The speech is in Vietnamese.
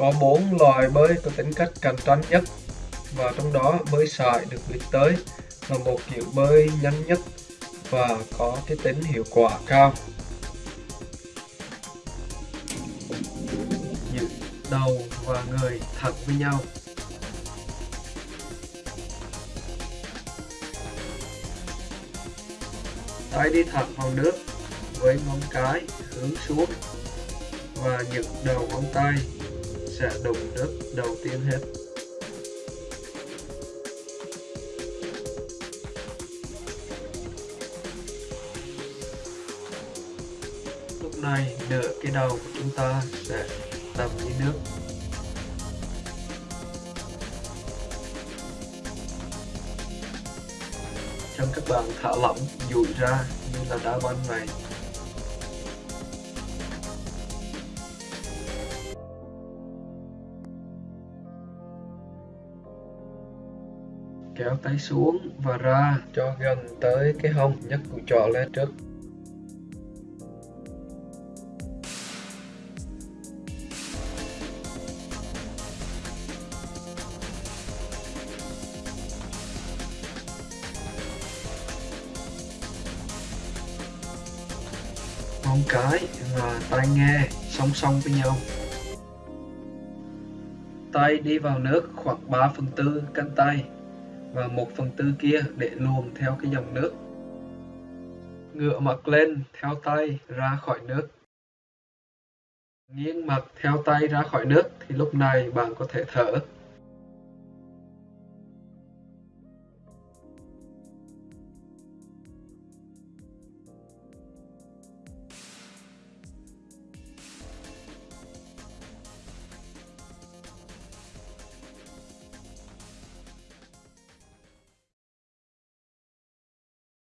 Có bốn loài bơi có tính cách cạnh tranh nhất và trong đó bơi sải được biết tới là một kiểu bơi nhanh nhất và có cái tính hiệu quả cao. Giữ đầu và người thẳng với nhau. Tay đi thẳng vào nước với ngón cái hướng xuống và những đầu ngón tay sẽ đụng nước đầu tiên hết. Lúc này nửa cái đầu của chúng ta sẽ đầm dưới nước. Chân các bạn thả lỏng, duỗi ra như là đá banh vậy. Kéo tay xuống và ra cho gần tới cái hông nhấc cùi trỏ lên trước. Móng cái và tai nghe song song với nhau. Tay đi vào nước khoảng 3 phần tư cánh tay và một phần tư kia để luồn theo cái dòng nước. Ngựa mặt lên, theo tay ra khỏi nước. Nghiêng mặt, theo tay ra khỏi nước, thì lúc này bạn có thể thở.